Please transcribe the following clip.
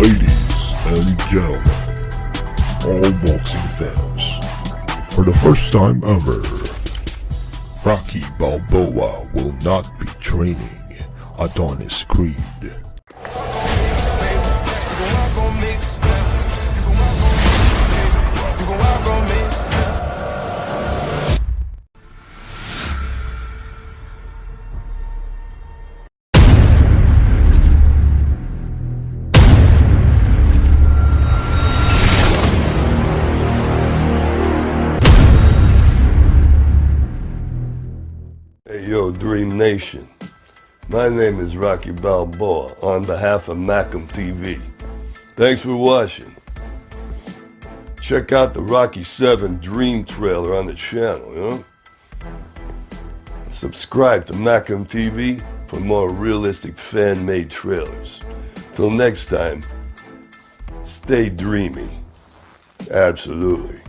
Ladies and gentlemen, all boxing fans, for the first time ever, Rocky Balboa will not be training Adonis Creed. Hey yo, Dream Nation. My name is Rocky Balboa on behalf of Macam TV. Thanks for watching. Check out the Rocky 7 Dream trailer on the channel, you know? Subscribe to Macam TV for more realistic fan-made trailers. Till next time, stay dreamy. Absolutely.